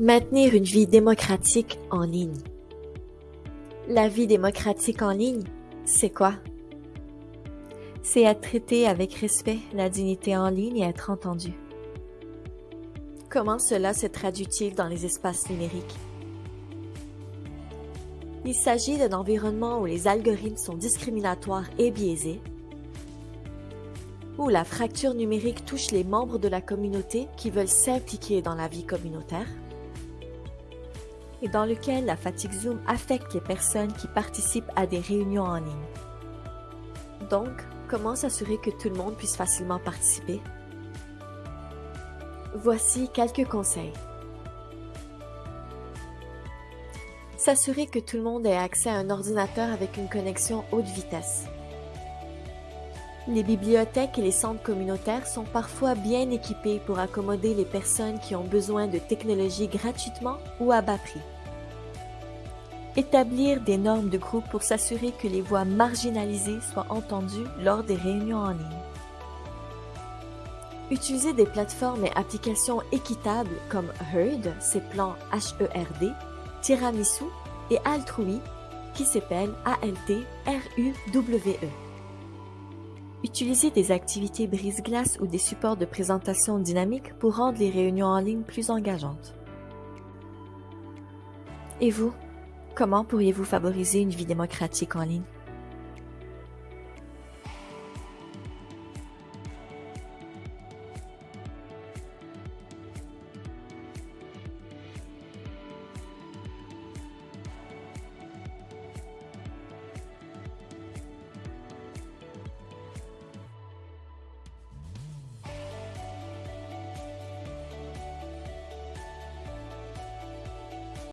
Maintenir une vie démocratique en ligne. La vie démocratique en ligne, c'est quoi? C'est être traité avec respect, la dignité en ligne et être entendu. Comment cela se traduit-il dans les espaces numériques? Il s'agit d'un environnement où les algorithmes sont discriminatoires et biaisés, où la fracture numérique touche les membres de la communauté qui veulent s'impliquer dans la vie communautaire, et dans lequel la fatigue Zoom affecte les personnes qui participent à des réunions en ligne. Donc, comment s'assurer que tout le monde puisse facilement participer? Voici quelques conseils. S'assurer que tout le monde ait accès à un ordinateur avec une connexion haute vitesse. Les bibliothèques et les centres communautaires sont parfois bien équipés pour accommoder les personnes qui ont besoin de technologies gratuitement ou à bas prix. Établir des normes de groupe pour s'assurer que les voix marginalisées soient entendues lors des réunions en ligne. Utiliser des plateformes et applications équitables comme Herd, ses plans HERD, Tiramisu et Altrui, qui s'appelle A-L-T-R-U-W-E. Utiliser des activités brise-glace ou des supports de présentation dynamiques pour rendre les réunions en ligne plus engageantes. Et vous, Comment pourriez-vous favoriser une vie démocratique en ligne?